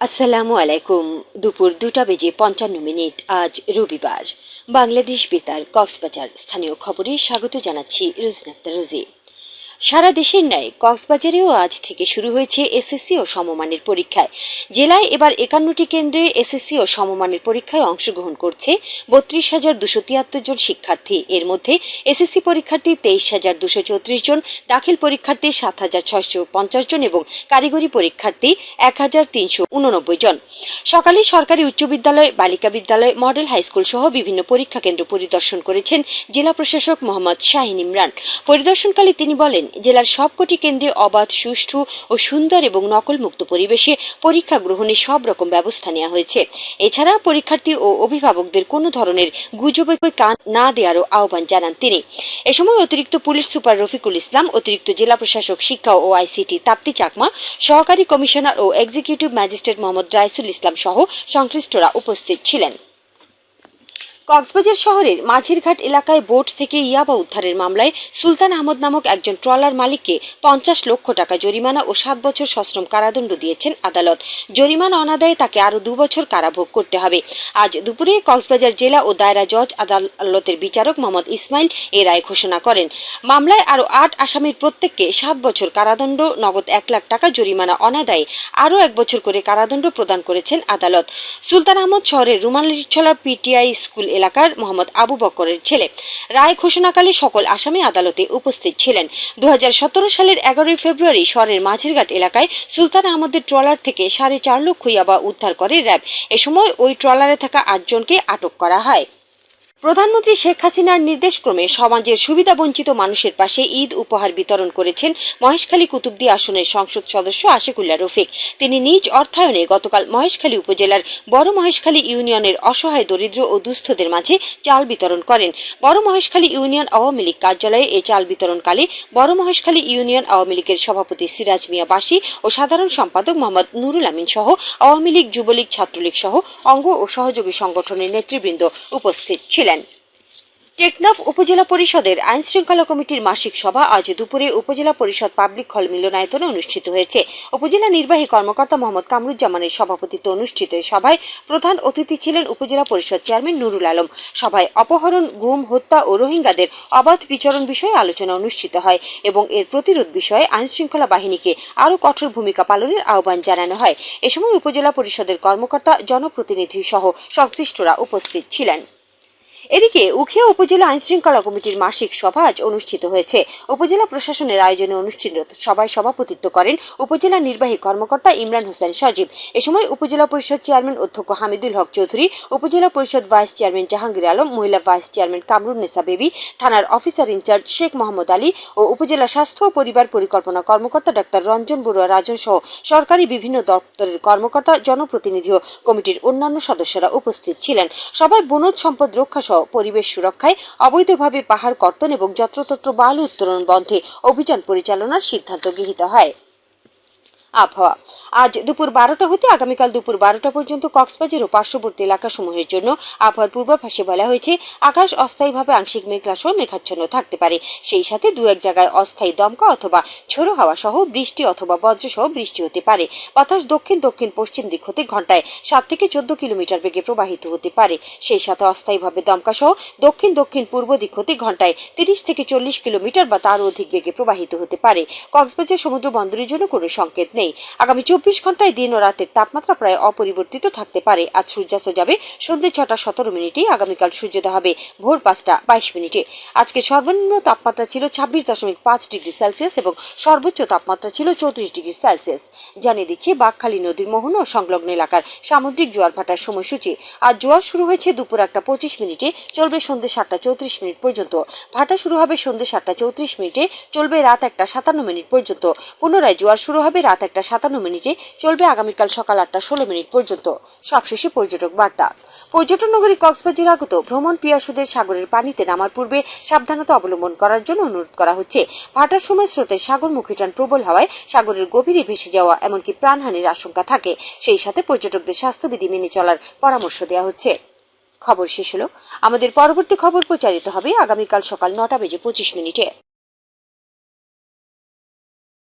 আসসালামু আলাইকুম। দুপুর দুটা বেজে পঞ্চান্ন মিনিট, আজ রবিবার। বাংলাদেশ বেতার, কক্সবাজার। স্থানীয় খবরে স্বাগত জানাচ্ছি রোজনাক্তা রোজি সারা দেশের ন্যায় কক্সবাজারেও আজ থেকে শুরু হয়েছে এসএসসি ও সমমানের পরীক্ষায়। জেলায় এবার একান্নটি কেন্দ্রে এসএসসি ও সমমানের পরীক্ষায় অংশগ্রহণ করছে বত্রিশ হাজার দুশো তিয়াত্তর জন শিক্ষার্থী। এর মধ্যে এসএসসি পরীক্ষার্থী তেইশ হাজার দুশো চৌত্রিশ জন, দাখিল পরীক্ষার্থী সাত হাজার ছয়শো পঞ্চাশ জন এবং কারিগরি পরীক্ষার্থী এক হাজার তিনশো উননব্বই জন। সকালে সরকারি উচ্চ বিদ্যালয়, বালিকা বিদ্যালয়, মডেল হাইস্কুল সহ বিভিন্ন পরীক্ষা কেন্দ্র পরিদর্শন করেছেন জেলা প্রশাসক মোহাম্মদ শাহিন ইমরান। পরিদর্শনকালে তিনি বলেন জেলার সবকটি কেন্দ্রে অবাধ, সুষ্ঠু ও সুন্দর এবং নকলমুক্ত পরিবেশে পরীক্ষা গ্রহণের সব রকম ব্যবস্থা নেওয়া হয়েছে। এছাড়া পরীক্ষার্থী ও অভিভাবকদের কোনো ধরনের গুজবে কান না দেওয়ারও আহ্বান জানান তিনি। এ সময় অতিরিক্ত পুলিশ সুপার রফিকুল ইসলাম, অতিরিক্ত জেলা প্রশাসক, শিক্ষা ও আইসিটি তাপ্তি চাকমা, সহকারী কমিশনার ও এক্সিকিউটিভ ম্যাজিস্ট্রেট মোহাম্মদ রাইসুল ইসলাম সহ সংশ্লিষ্টরা উপস্থিত ছিলেন। কক্সবাজার শহরের মাঝিরঘাট এলাকায় বোট থেকে ইয়াবা উদ্ধারের মামলায় সুলতান আহমদ নামক একজন ট্রলার মালিককে পঞ্চাশ লক্ষ টাকা জরিমানা ও সাত বছর সশ্রম কারাদণ্ড দিয়েছেন আদালত। জরিমানা অনাদায়ে তাকে আরও দু বছর কারাভোগ করতে হবে। আজ দুপুরে কক্সবাজার জেলা ও দায়রা জজ, আদালতের বিচারক মোহাম্মদ ইসমাইল এ রায় ঘোষণা করেন। মামলায় আরও আট আসামির প্রত্যেককে সাত বছর কারাদণ্ড, নগদ এক লাখ টাকা জরিমানা অনাদায়ে আরও এক বছর করে কারাদণ্ড প্রদান করেছেন আদালত। সুলতান আহমদ শহরের রুমালিছলা পিটিআই স্কুল এলাকার মোহাম্মদ আবু বকরের ছেলে। রায় ঘোষণাকালে সকল আসামি আদালতে উপস্থিত ছিলেন। দু হাজার সতেরো সালের এগারোই ফেব্রুয়ারি শহরের মাঝেরঘাট এলাকায় সুলতান আহমদের ট্রলার থেকে সাড়ে চার লক্ষ ইয়াবা উদ্ধার করে র্যাব। এ সময় ওই ট্রলারে থাকা আটজনকে আটক করা হয়। প্রধানমন্ত্রী শেখ হাসিনার নির্দেশক্রমে সমাজের সুবিধাবঞ্চিত মানুষের পাশে ঈদ উপহার বিতরণ করেছেন মহেশখালী কুতুবদি আসনের সংসদ সদস্য আশিকুল্লা রফিক। তিনি নিজ অর্থায়নে গতকাল মহেশখালী উপজেলার বড় মহেশখালী ইউনিয়নের অসহায়, দরিদ্র ও দুস্থদের মাঝে চাল বিতরণ করেন। বড় মহেশখালী ইউনিয়ন আওয়ামী লীগ কার্যালয়ে এই চাল বিতরণকালে বড় মহেশখালী ইউনিয়ন আওয়ামী লীগের সভাপতি সিরাজ মিয়া বাসী ও সাধারণ সম্পাদক মোহাম্মদ নুরুল আমিন সহ আওয়ামী লীগ, যুবলীগ, ছাত্রলীগ সহ অঙ্গ ও সহযোগী সংগঠনের নেতৃবৃন্দ উপস্থিত ছিলেন। টেকনাফ উপজেলা পরিষদের আইন শৃঙ্খলা কমিটির মাসিক সভা আজ দুপুরে উপজেলা পরিষদ পাবলিক হল মিলনায়তনে অনুষ্ঠিত হয়েছে। উপজেলা নির্বাহী কর্মকর্তা মোহাম্মদ কামরুজ্জামানের সভাপতিত্বে অনুষ্ঠিত সভায় প্রধান অতিথি ছিলেন উপজেলা পরিষদ চেয়ারম্যান নুরুল আলম। সভায় অপহরণ, গুম, হত্যা ও রোহিঙ্গাদের অবাধ বিচরণ বিষয়ে আলোচনা অনুষ্ঠিত হয় এবং এর প্রতিরোধ বিষয়ে আইন শৃঙ্খলা বাহিনীকে আরও কঠোর ভূমিকা পালনের আহ্বান জানানো হয়। এ সময় উপজেলা পরিষদের কর্মকর্তা, জনপ্রতিনিধি সহ সংশ্লিষ্টরা উপস্থিত ছিলেন। এদিকে উখিয়া উপজেলা আইন শৃঙ্খলা কমিটির মাসিক সভা আজ অনুষ্ঠিত হয়েছে। উপজেলা প্রশাসনের আয়োজনে অনুষ্ঠিত সভায় সভাপতিত্ব করেন উপজেলা নির্বাহী কর্মকর্তা ইমরান হোসেন সজীব। এ সময় উপজেলা পরিষদ চেয়ারম্যান অধ্যক্ষ হামিদুল হক চৌধুরী, উপজেলা পরিষদ ভাইস চেয়ারম্যান জাহাঙ্গীর আলম, মহিলা vice chairman Kamrun Nesa Baby, থানার officer in charge Sheikh Mohammad Ali ও উপজেলা স্বাস্থ্য ও পরিবার পরিকল্পনা কর্মকর্তা ডাক্তার রঞ্জন বড়ুয়া রাজন সহ সরকারি বিভিন্ন দপ্তরের কর্মকর্তা জনপ্রতিনিধি ও কমিটির অন্যান্য সদস্যরা উপস্থিত ছিলেন। সবাই বনজ সম্পদ রক্ষা সহ পরিবেশ সুরক্ষায় অবৈধভাবে পাহাড় কর্তন এবং যত্রতত্র বালু উত্তোলন বন্ধে অভিযান পরিচালনার সিদ্ধান্ত গৃহীত হয়। আবহাওয়া। আজ দুপুর বারোটা হতে আগামীকাল দুপুর বারোটা পর্যন্ত কক্সবাজার ও পার্শ্ববর্তী এলাকাসমূহের জন্য আবহাওয়ার পূর্বাভাসে বলা হয়েছে, আকাশ অস্থায়ীভাবে আংশিক মেঘলা সহ মেঘাচ্ছন্ন থাকতে পারে। সেই সাথে দু এক জায়গায় অস্থায়ী দমকা অথবা ঝোড়ো হাওয়া সহ বৃষ্টি অথবা বজ্র সহ বৃষ্টি হতে পারে। বাতাস দক্ষিণ দক্ষিণ পশ্চিম দিক হতে ঘন্টায় সাত থেকে চোদ্দ কিলোমিটার বেগে প্রবাহিত হতে পারে। সেই সাথে অস্থায়ীভাবে দমকা সহ দক্ষিণ দক্ষিণ পূর্ব দিক হতে ঘন্টায় তিরিশ থেকে চল্লিশ কিলোমিটার বা তারও অধিক বেগে প্রবাহিত হতে পারে। কক্সবাজার সমুদ্র বন্দরের জন্য কোনো সংকেত নেই। আগামী চব্বিশ ঘন্টায় দিন ও রাতের তাপমাত্রা প্রায় অপরিবর্তিত থাকতে পারে। আজ সূর্যাস্ত যাবে সন্ধ্যে ছটা সতেরো মিনিটে, আগামীকাল সূর্যোদয় হবে ভোর পাঁচটা বাইশ মিনিটে। আজকে সর্বনিম্ন তাপমাত্রা ছিল ছাব্বিশ দশমিক পাঁচ ডিগ্রি সেলসিয়াস এবং সর্বোচ্চ তাপমাত্রা ছিল চৌত্রিশ ডিগ্রি সেলসিয়াস। জানিয়ে দিচ্ছে, বাঘখালী নদীর মোহন ও সংলগ্ন এলাকার সামুদ্রিক জোয়ার ভাটার সময়সূচি। আজ জোয়ার শুরু হয়েছে দুপুর একটা পঁচিশ মিনিটে, চলবে সন্ধ্যে সাতটা চৌত্রিশ মিনিট পর্যন্ত। ভাটা শুরু হবে সন্ধ্যে সাতটা চৌত্রিশ মিনিটে, চলবে রাত একটা সাতান্ন মিনিট পর্যন্ত। পুনরায় জোয়ার শুরু হবে রাত একটা সাতান্ন মিনিটে চলবে আগামীকাল সকাল আটটা ষোলো মিনিট পর্যন্ত। সবশেষে পর্যটক বার্তা। পর্যটন নগরী কক্সবাজার আগত ভ্রমণ পিয়াসুদের সাগরের পানিতে নামার পূর্বে সাবধানতা অবলম্বন করার জন্য অনুরোধ করা হচ্ছে। ভাটার সময় স্রোতের সাগরমুখী টান প্রবল হওয়ায় সাগরের গভীরে ভেসে যাওয়া এমনকি প্রাণহানির আশঙ্কা থাকে। সেই সাথে পর্যটকদের স্বাস্থ্যবিধি মেনে চলার পরামর্শ দেওয়া হচ্ছে। খবর শেষ হলো। আমাদের পরবর্তী খবর প্রচারিত হবে আগামীকাল সকাল নটা বেজে পঁচিশ মিনিটে।